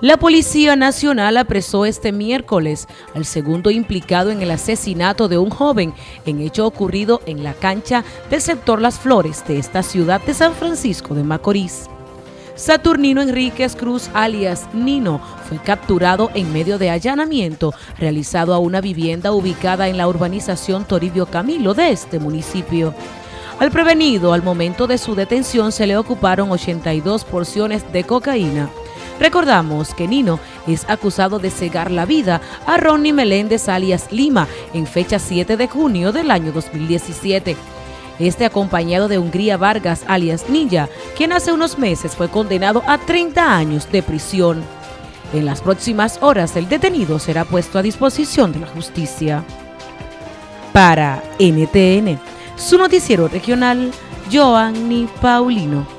La Policía Nacional apresó este miércoles al segundo implicado en el asesinato de un joven en hecho ocurrido en la cancha del sector Las Flores de esta ciudad de San Francisco de Macorís. Saturnino Enríquez Cruz alias Nino fue capturado en medio de allanamiento realizado a una vivienda ubicada en la urbanización Toribio Camilo de este municipio. Al prevenido, al momento de su detención se le ocuparon 82 porciones de cocaína, Recordamos que Nino es acusado de cegar la vida a Ronnie Meléndez alias Lima en fecha 7 de junio del año 2017. Este acompañado de Hungría Vargas alias Ninja, quien hace unos meses fue condenado a 30 años de prisión. En las próximas horas el detenido será puesto a disposición de la justicia. Para NTN, su noticiero regional, Joanny Paulino.